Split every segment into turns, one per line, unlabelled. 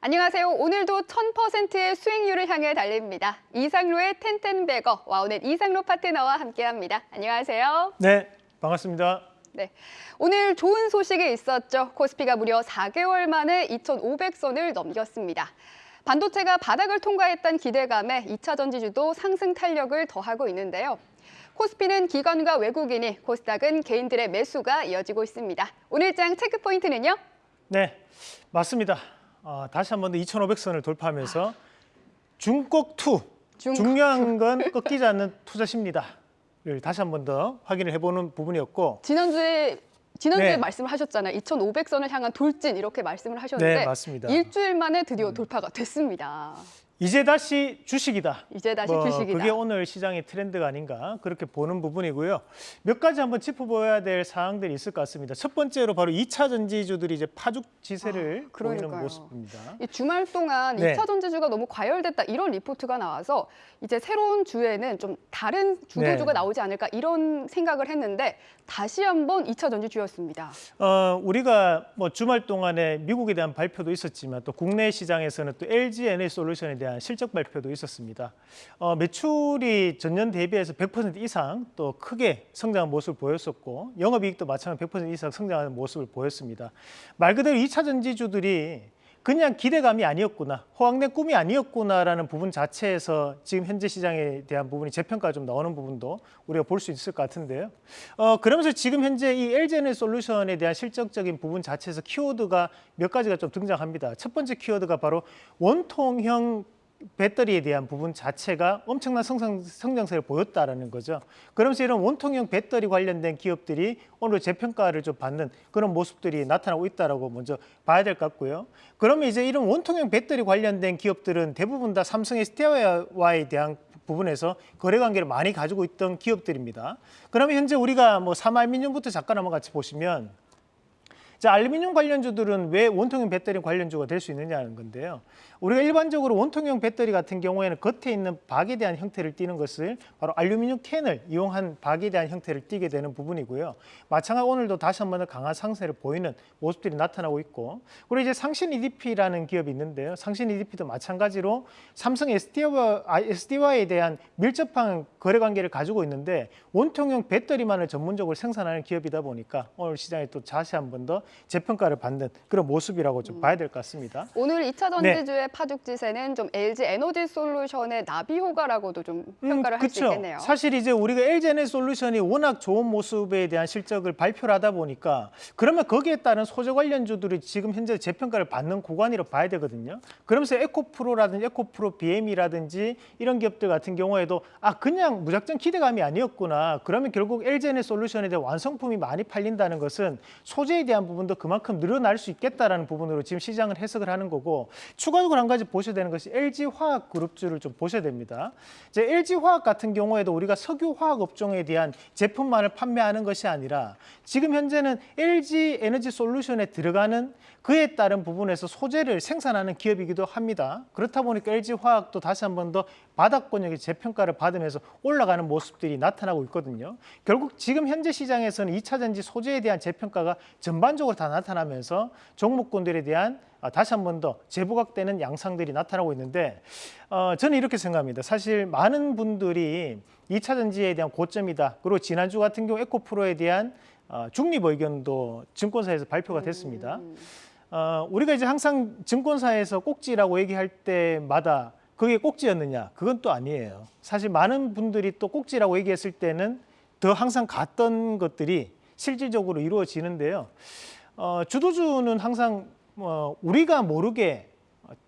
안녕하세요. 오늘도 1000%의 수익률을 향해 달립니다. 이상로의 텐텐베거 와우넷 이상로 파트너와 함께합니다. 안녕하세요.
네, 반갑습니다.
네, 오늘 좋은 소식이 있었죠. 코스피가 무려 4개월 만에 2,500선을 넘겼습니다. 반도체가 바닥을 통과했던 기대감에 2차 전지주도 상승 탄력을 더하고 있는데요. 코스피는 기관과 외국인이, 코스닥은 개인들의 매수가 이어지고 있습니다. 오늘장 체크 포인트는요?
네, 맞습니다. 어, 다시 한 번 더 2,500선을 돌파하면서 중국 투
중국
중요한 건 꺾이지 않는 투자 심리다를 다시 한 번 더 확인을 해보는 부분이었고
지난주에 지난주에
네.
말씀을 하셨잖아요. 2,500선을 향한 돌진 이렇게 말씀을 하셨는데
네, 맞습니다. 음.
일주일 만에 드디어 돌파가 됐습니다.
이제 다시 주식이다.
이제 다시
뭐
주식이다.
그게 오늘 시장의 트렌드가 아닌가 그렇게 보는 부분이고요. 몇 가지 한번 짚어봐야 될 사항들이 있을 것 같습니다. 첫 번째로 바로 2차 전지주들이 이제 파죽 지세를
아,
보이는. 모습입니다.
이 주말 동안
네.
2차 전지주가 너무 과열됐다 이런 리포트가 나와서 이제 새로운 주에는 좀 다른 주도주가
네.
나오지 않을까 이런 생각을 했는데 다시 한번 2차 전지주였습니다.
어, 우리가 뭐 주말 동안에 미국에 대한 발표도 있었지만 또 국내 시장에서는 또 LG 에너지 솔루션에 대한 실적 발표도 있었습니다. 어, 매출이 전년 대비해서 100% 이상 또 크게 성장한 모습을 보였었고 영업이익도 마찬가지로 100% 이상 성장하는 모습을 보였습니다. 말 그대로 2차 전지주들이 그냥 기대감이 아니었구나, 호황된 꿈이 아니었구나라는 부분 자체에서 지금 현재 시장에 대한 부분이 재평가가 좀 나오는 부분도 우리가 볼 수 있을 것 같은데요. 어, 그러면서 지금 현재 이 LG에너지 솔루션에 대한 실적적인 부분 자체에서 키워드가 몇 가지가 좀 등장합니다. 첫 번째 키워드가 바로 원통형 배터리에 대한 부분 자체가 엄청난 성장, 성장세를 보였다라는 거죠. 그러면서 이런 원통형 배터리 관련된 기업들이 오늘 재평가를 좀 받는 그런 모습들이 나타나고 있다라고 먼저 봐야 될 것 같고요. 그러면 이제 이런 원통형 배터리 관련된 기업들은 대부분 다 삼성 SDI와에 대한 부분에서 거래 관계를 많이 가지고 있던 기업들입니다. 그러면 현재 우리가 뭐 삼알미늄부터 잠깐 한번 같이 보시면 자, 알루미늄 관련주들은 왜 원통형 배터리 관련주가 될 수 있느냐는 건데요. 우리가 일반적으로 원통형 배터리 같은 경우에는 겉에 있는 박에 대한 형태를 띠는 것을 바로 알루미늄 캔을 이용한 박에 대한 형태를 띠게 되는 부분이고요. 마찬가지로 오늘도 다시 한 번 더 강한 상세를 보이는 모습들이 나타나고 있고 그리고 이제 상신 EDP라는 기업이 있는데요. 상신 EDP도 마찬가지로 삼성 SD와, 아, 대한 밀접한 거래 관계를 가지고 있는데 원통형 배터리만을 전문적으로 생산하는 기업이다 보니까 오늘 시장에 또 다시 한 번 더 재평가를 받는 그런 모습이라고 좀 봐야 될 것 같습니다.
오늘 2차
네.
전지주의 파죽지세는 좀 LG 에너지 솔루션의 나비 효과라고도 좀 평가를 할수
그쵸.
있겠네요.
사실 이제 우리가 LG에너지 솔루션이 워낙 좋은 모습에 대한 실적을 발표를 하다 보니까 그러면 거기에 따른 소재 관련주들이 지금 현재 재평가를 받는 구간이라 고 봐야 되거든요. 그러면서 에코프로라든지 에코프로 BM이라든지 이런 기업들 같은 경우에도 아 그냥 무작정 기대감이 아니었구나. 그러면 결국 LG에너지 솔루션에 대한 완성품이 많이 팔린다는 것은 소재에 대한 부분도 그만큼 늘어날 수 있겠다라는 부분으로 지금 시장을 해석을 하는 거고 추가적으로 한 가지 보셔야 되는 것이 LG 화학 그룹주를 좀 보셔야 됩니다. 이제 LG 화학 같은 경우에도 우리가 석유 화학 업종에 대한 제품만을 판매하는 것이 아니라 지금 현재는 LG 에너지 솔루션에 들어가는 그에 따른 부분에서 소재를 생산하는 기업이기도 합니다. 그렇다 보니까 LG 화학도 다시 한 번 더 바닥권역의 재평가를 받으면서 올라가는 모습들이 나타나고 있거든요. 결국 지금 현재 시장에서는 2차 전지 소재에 대한 재평가가 전반적으로 다 나타나면서 종목군들에 대한 아, 다시 한 번 더 재부각되는 양상들이 나타나고 있는데 어, 저는 이렇게 생각합니다. 사실 많은 분들이 2차 전지에 대한 고점이다. 그리고 지난주 같은 경우 에코프로에 대한 어, 중립 의견도 증권사에서 발표가 됐습니다. 어, 우리가 이제 항상 증권사에서 꼭지라고 얘기할 때마다 그게 꼭지였느냐? 그건 또 아니에요. 사실 많은 분들이 또 꼭지라고 얘기했을 때는 더 항상 갔던 것들이 실질적으로 이루어지는데요. 어, 주도주는 항상 뭐 우리가 모르게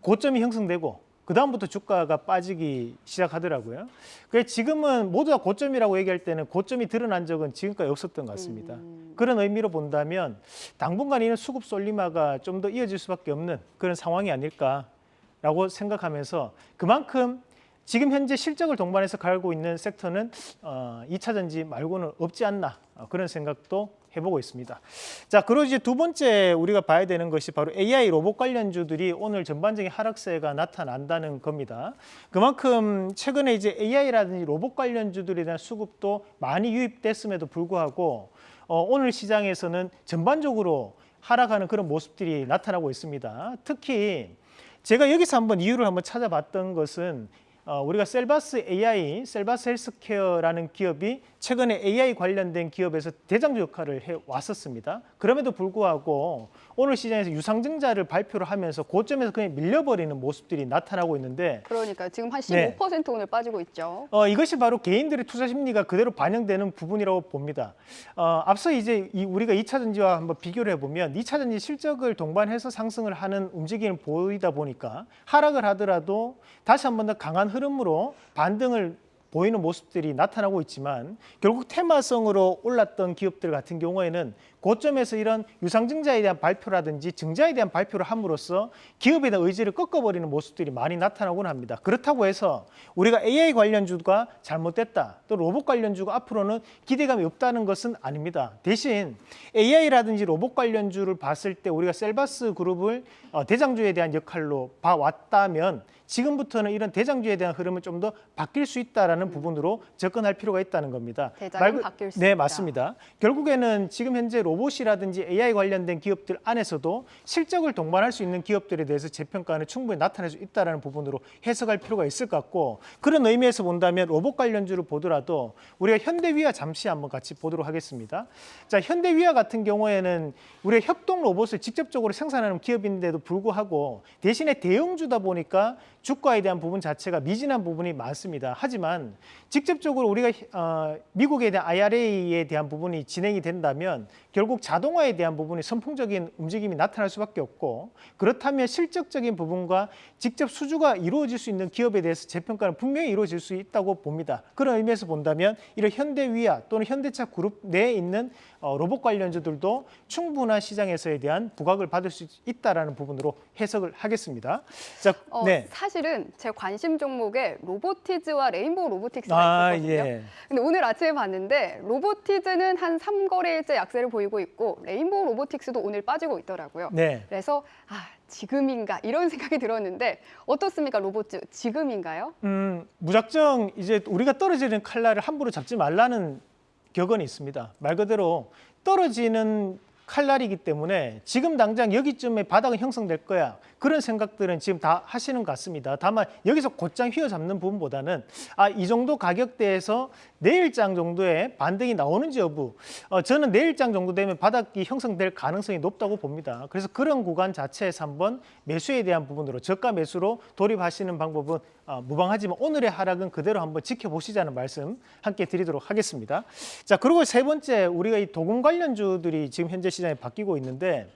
고점이 형성되고 그 다음부터 주가가 빠지기 시작하더라고요. 그래서 지금은 모두 다 고점이라고 얘기할 때는 고점이 드러난 적은 지금까지 없었던 것 같습니다. 그런 의미로 본다면 당분간 이는 수급 솔리마가 좀 더 이어질 수밖에 없는 그런 상황이 아닐까라고 생각하면서 그만큼 지금 현재 실적을 동반해서 가고 있는 섹터는 어, 2차 전지 말고는 없지 않나 어, 그런 생각도 해보고 있습니다. 자, 그리고 이제 두 번째 우리가 봐야 되는 것이 바로 AI 로봇 관련주들이 오늘 전반적인 하락세가 나타난다는 겁니다. 그만큼 최근에 이제 AI라든지 로봇 관련주들에 대한 수급도 많이 유입됐음에도 불구하고 어, 오늘 시장에서는 전반적으로 하락하는 그런 모습들이 나타나고 있습니다. 특히 제가 여기서 한번 이유를 한번 찾아봤던 것은 어, 우리가 셀바스 AI, 셀바스 헬스케어라는 기업이 최근에 AI 관련된 기업에서 대장주 역할을 해 왔었습니다. 그럼에도 불구하고 오늘 시장에서 유상증자를 발표를 하면서 고점에서 그냥 밀려버리는 모습들이 나타나고 있는데
그러니까 지금 한
네.
15% 오늘 빠지고 있죠.
어, 이것이 바로 개인들의 투자 심리가 그대로 반영되는 부분이라고 봅니다. 어, 앞서 이제 이 우리가 2차 전지와 한번 비교를 해보면 2차 전지 실적을 동반해서 상승을 하는 움직임을 보이다 보니까 하락을 하더라도 다시 한 번 더 강한 흐름으로 반등을 보이는 모습들이 나타나고 있지만 결국 테마성으로 올랐던 기업들 같은 경우에는 고점에서 이런 유상증자에 대한 발표라든지 증자에 대한 발표를 함으로써 기업에 대한 의지를 꺾어버리는 모습들이 많이 나타나곤 합니다. 그렇다고 해서 우리가 AI 관련주가 잘못됐다 또 로봇 관련주가 앞으로는 기대감이 없다는 것은 아닙니다. 대신 AI라든지 로봇 관련주를 봤을 때 우리가 셀바스 그룹을 어, 대장주에 대한 역할로 봐왔다면 지금부터는 이런 대장주에 대한 흐름은 좀 더 바뀔 수 있다라는 부분으로 접근할 필요가 있다는 겁니다.
대장은
말 그-
바뀔 수
네,
있다.
맞습니다. 결국에는 지금 현재 로봇이라든지 AI 관련된 기업들 안에서도 실적을 동반할 수 있는 기업들에 대해서 재평가는 충분히 나타낼 수 있다는 부분으로 해석할 필요가 있을 것 같고 그런 의미에서 본다면 로봇 관련주를 보더라도 우리가 현대위아 잠시 한번 같이 보도록 하겠습니다. 자, 현대위아 같은 경우에는 우리가 협동 로봇을 직접적으로 생산하는 기업인데도 불구하고 대신에 대형주다 보니까 주가에 대한 부분 자체가 미진한 부분이 많습니다. 하지만 직접적으로 우리가 어, 미국에 대한 IRA에 대한 부분이 진행이 된다면 결국 자동화에 대한 부분이 선풍적인 움직임이 나타날 수밖에 없고 그렇다면 실적적인 부분과 직접 수주가 이루어질 수 있는 기업에 대해서 재평가는 분명히 이루어질 수 있다고 봅니다. 그런 의미에서 본다면 이런 현대위아 또는 현대차 그룹 내에 있는 어, 로봇 관련주들도 충분한 시장에서에 대한 부각을 받을 수 있다라는 부분으로 해석을 하겠습니다. 자,
어,
네.
사실은 제 관심 종목에 로보티즈와 레인보우 로보틱스가
아,
있었거든요.
예.
근데 오늘 아침에 봤는데 로보티즈는 한 3거래일째 약세를 보이고 있고 레인보우 로보틱스도 오늘 빠지고 있더라고요.
네.
그래서 아 지금인가 이런 생각이 들었는데 어떻습니까 로보트 지금인가요?
음, 무작정 이제 우리가 떨어지는 칼날을 함부로 잡지 말라는 격언이 있습니다. 말 그대로 떨어지는 칼날이기 때문에 지금 당장 여기쯤에 바닥은 형성될 거야. 그런 생각들은 지금 다 하시는 것 같습니다. 다만 여기서 곧장 휘어잡는 부분보다는 아, 이 정도 가격대에서 내일장 정도의 반등이 나오는지 여부. 어, 저는 내일장 정도 되면 바닥이 형성될 가능성이 높다고 봅니다. 그래서 그런 구간 자체에서 한번 매수에 대한 부분으로 저가 매수로 돌입하시는 방법은 어, 무방하지만 오늘의 하락은 그대로 한번 지켜보시자는 말씀 함께 드리도록 하겠습니다. 자, 그리고 세 번째 우리가 이 도금 관련주들이 지금 현재 시장에 바뀌고 있는데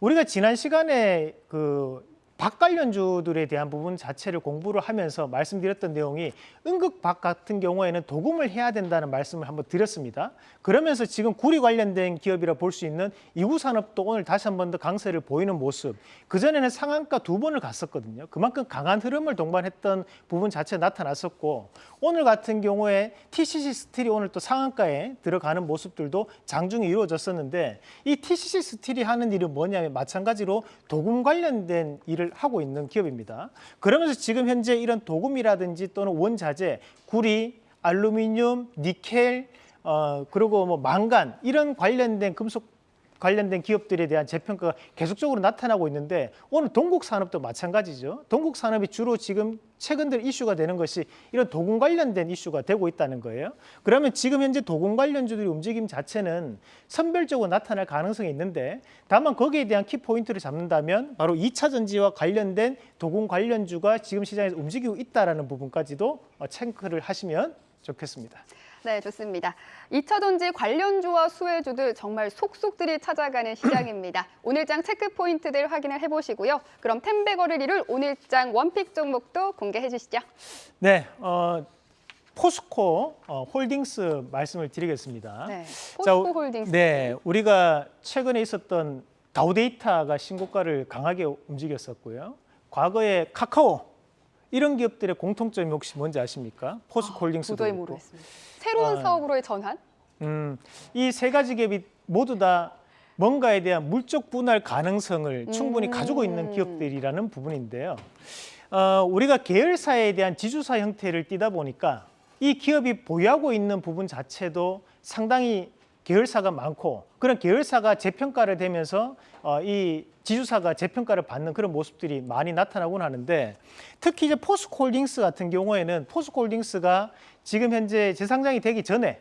우리가 지난 시간에 그 박 관련주들에 대한 부분 자체를 공부를 하면서 말씀드렸던 내용이 응급박 같은 경우에는 도금을 해야 된다는 말씀을 한번 드렸습니다. 그러면서 지금 구리 관련된 기업이라 볼 수 있는 이구산업도 오늘 다시 한 번 더 강세를 보이는 모습. 그전에는 상한가 두 번을 갔었거든요. 그만큼 강한 흐름을 동반했던 부분 자체가 나타났었고 오늘 같은 경우에 TCC 스틸이 오늘 또 상한가에 들어가는 모습들도 장중에 이루어졌었는데 이 TCC 스틸이 하는 일은 뭐냐면 마찬가지로 도금 관련된 일을 하고 있는 기업입니다. 그러면서 지금 현재 이런 도금이라든지 또는 원자재, 구리, 알루미늄, 니켈, 어, 그리고 뭐 망간 이런 관련된 금속 관련된 기업들에 대한 재평가가 계속적으로 나타나고 있는데 오늘 동국 산업도 마찬가지죠. 동국 산업이 주로 지금 최근 들 이슈가 되는 것이 이런 도금 관련된 이슈가 되고 있다는 거예요. 그러면 지금 현재 도금 관련주들이 움직임 자체는 선별적으로 나타날 가능성이 있는데 다만 거기에 대한 키 포인트를 잡는다면 바로 2차 전지와 관련된 도금 관련주가 지금 시장에서 움직이고 있다라는 부분까지도 어, 체크를 하시면 좋겠습니다.
네, 좋습니다. 2차 전지 관련주와 수혜주들 정말 속속들이 찾아가는 시장입니다. 오늘장 체크 포인트들 확인을 해보시고요. 그럼 텐베거를 이룰 오늘장 원픽 종목도 공개해 주시죠.
네, 어, 포스코 어, 홀딩스 말씀을 드리겠습니다.
네,
자,
포스코 홀딩스.
네, 우리가 최근에 있었던 다우데이터가 신고가를 강하게 움직였었고요. 과거에 카카오 이런 기업들의 공통점이 혹시 뭔지 아십니까? 포스코 홀딩스도
도저히
그렇고.
모르겠습니다. 새로운
아.
사업으로의 전환?
음, 이 세 가지 기업이 모두 다 뭔가에 대한 물적 분할 가능성을 충분히
음.
가지고 있는 기업들이라는 부분인데요. 어, 우리가 계열사에 대한 지주사 형태를 띠다 보니까 이 기업이 보유하고 있는 부분 자체도 상당히 계열사가 많고 그런 계열사가 재평가를 되면서 어, 이 지주사가 재평가를 받는 그런 모습들이 많이 나타나곤 하는데 특히 이제 포스코홀딩스 같은 경우에는 포스코홀딩스가 지금 현재 재상장이 되기 전에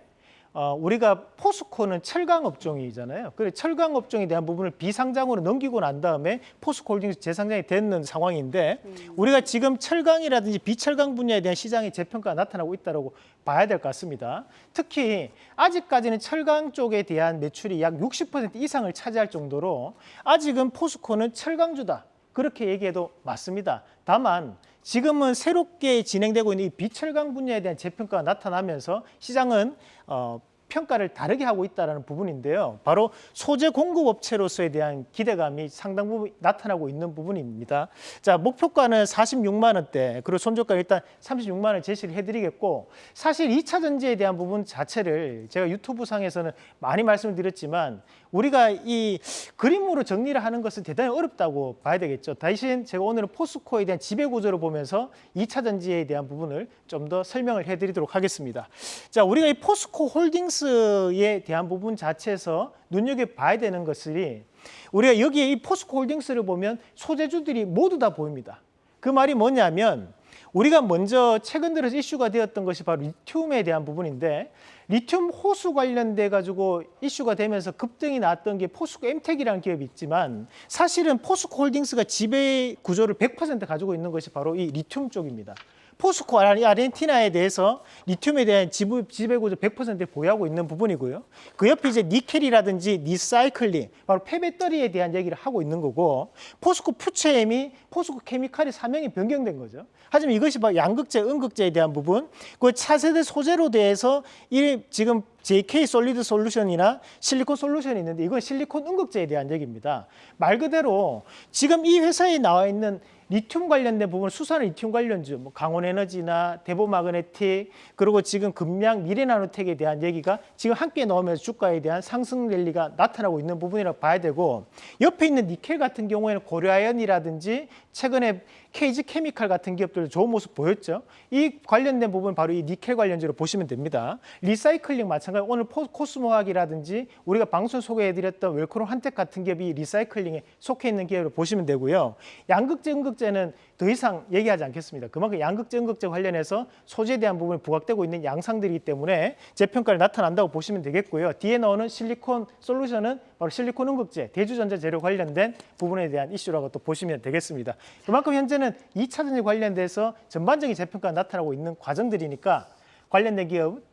어, 우리가 포스코는 철강 업종이잖아요. 그래 철강 업종에 대한 부분을 비상장으로 넘기고 난 다음에 포스코 홀딩스 재상장이 되는 상황인데 우리가 지금 철강이라든지 비철강 분야에 대한 시장의 재평가가 나타나고 있다고 봐야 될 것 같습니다. 특히 아직까지는 철강 쪽에 대한 매출이 약 60% 이상을 차지할 정도로 아직은 포스코는 철강주다. 그렇게 얘기해도 맞습니다. 다만 지금은 새롭게 진행되고 있는 이 비철강 분야에 대한 재평가가 나타나면서 시장은 어, 평가를 다르게 하고 있다는 부분인데요. 바로 소재 공급 업체로서에 대한 기대감이 상당 부분 나타나고 있는 부분입니다. 자, 목표가는 46만 원대, 그리고 손절가 일단 36만 원 제시를 해드리겠고, 사실 2차 전지에 대한 부분 자체를 제가 유튜브 상에서는 많이 말씀을 드렸지만 우리가 이 그림으로 정리를 하는 것은 대단히 어렵다고 봐야 되겠죠. 대신 제가 오늘은 포스코에 대한 지배 구조를 보면서 2차 전지에 대한 부분을 좀 더 설명을 해드리도록 하겠습니다. 자, 우리가 이 포스코 홀딩스 에 대한 부분 자체에서 눈여겨 봐야 되는 것이 우리가 여기에 이 포스코 홀딩스를 보면 소재주들이 모두 다 보입니다. 그 말이 뭐냐면 우리가 먼저 최근 들어서 이슈가 되었던 것이 바로 리튬에 대한 부분인데 리튬 호수 관련돼 가지고 이슈가 되면서 급등이 나왔던 게 포스코 엠텍이라는 기업이 있지만 사실은 포스코 홀딩스가 지배 구조를 100% 가지고 있는 것이 바로 이 리튬 쪽입니다. 포스코 아르- 아르헨티나에 대해서 리튬에 대한 지부, 지배구조 100%를 보유하고 있는 부분이고요. 그 옆에 이제 니켈이라든지 리사이클링, 바로 폐배터리에 대한 얘기를 하고 있는 거고, 포스코 퓨처엠이 포스코 케미칼이 사명이 변경된 거죠. 하지만 이것이 바로 양극재, 음극재에 대한 부분, 그 차세대 소재로 대해서 이 지금 JK 솔리드 솔루션이나 실리콘 솔루션이 있는데 이건 실리콘 음극재에 대한 얘기입니다. 말 그대로 지금 이 회사에 나와 있는 리튬 관련된 부분 수산화 리튬 관련주, 뭐 강원에너지나 대보마그네틱 그리고 지금 금양 미래나노텍에 대한 얘기가 지금 함께 나오면서 주가에 대한 상승 랠리가 나타나고 있는 부분이라고 봐야 되고 옆에 있는 니켈 같은 경우에는 고려아연이라든지 최근에 KG 케미칼 같은 기업들도 좋은 모습 보였죠. 이 관련된 부분 바로 이 니켈 관련주로 보시면 됩니다. 리사이클링 마찬가지 오늘 포- 코스모화학이라든지 우리가 방송 소개해드렸던 웰크론 한텍 같은 기업이 리사이클링에 속해 있는 기업으로 보시면 되고요. 양극재, 음극재는 더 이상 얘기하지 않겠습니다. 그만큼 양극재, 음극재 관련해서 소재에 대한 부분이 부각되고 있는 양상들이기 때문에 재평가를 나타난다고 보시면 되겠고요. 뒤에 나오는 실리콘 솔루션은 바로 실리콘 음극재, 대주전자 재료 관련된 부분에 대한 이슈라고 또 보시면 되겠습니다. 그만큼 현재는 2차 전지 관련돼서 전반적인 재평가가 나타나고 있는 과정들이니까 관련된 기업 처-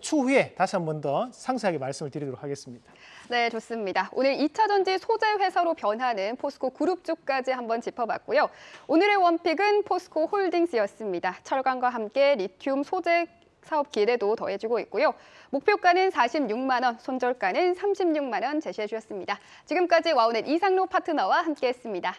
추후에 다시 한 번 더 상세하게 말씀을 드리도록 하겠습니다.
네, 좋습니다. 오늘 2차 전지 소재 회사로 변하는 포스코 그룹 쪽까지 한번 짚어봤고요. 오늘의 원픽은 포스코 홀딩스였습니다. 철강과 함께 리튬 소재 사업 기대도 더해지고 있고요. 목표가는 46만 원, 손절가는 36만 원 제시해 주셨습니다. 지금까지 와우넷 이상로 파트너와 함께했습니다.